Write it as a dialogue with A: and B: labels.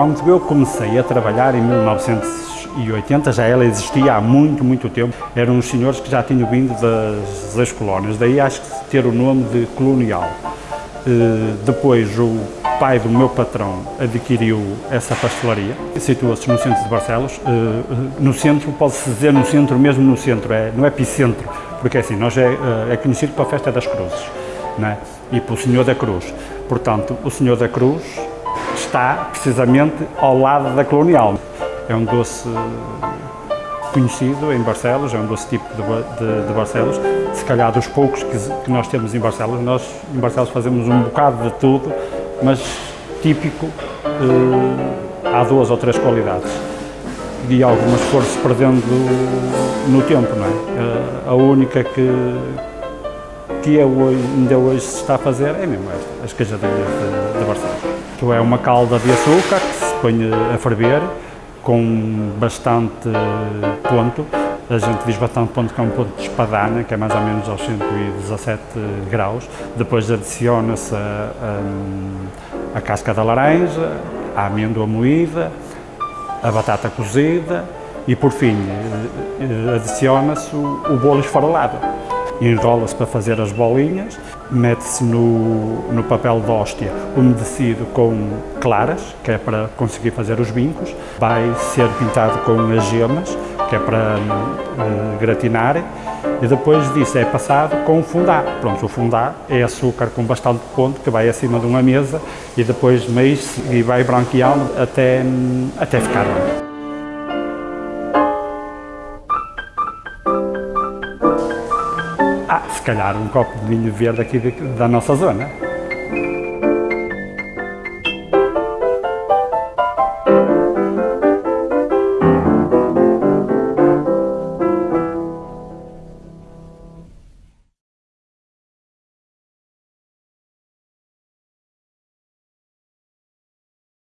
A: Quando eu comecei a trabalhar em 1980, já ela existia há muito, muito tempo. Eram os senhores que já tinham vindo das, das colónias, daí acho que ter o nome de colonial. Uh, depois o pai do meu patrão adquiriu essa pastelaria, situa-se no centro de Barcelos. Uh, no centro, pode-se dizer no centro, mesmo no centro, é, no epicentro, porque assim, nós é, é conhecido pela Festa das Cruzes né? e pelo Senhor da Cruz. Portanto, o Senhor da Cruz está precisamente ao lado da Colonial. É um doce conhecido em Barcelos, é um doce tipo de, de, de Barcelos. Se calhar dos poucos que, que, nós temos em Barcelos, nós em Barcelos fazemos um bocado de tudo, mas típico eh, há duas ou três qualidades. E algumas foram-se perdendo no tempo, não é? Eh, a única que, que é hoje, ainda hoje se está a fazer é mesmo esta, as queijadeiras de, de Barcelos. Isto é uma calda de açúcar que se põe a ferver com bastante ponto. A gente diz bastante ponto que é um ponto de espadana, que é mais ou menos aos 117 graus. Depois adiciona-se a, a, a, casca da laranja, a amêndoa moída, a batata cozida e, por fim, eh, adiciona-se o, o bolo esfarelado enrola-se para fazer as bolinhas, mete-se no, no papel de hóstia umedecido com claras, que é para conseguir fazer os bincos, vai ser pintado com as gemas, que é para uh, gratinar, e depois disso é passado com o fundá. Pronto, o fundá é açúcar com bastante ponto, que vai acima de uma mesa, e depois mexe e vai branqueando até, até ficar branco. Se calhar um copo de vinho verde aqui da nossa zona.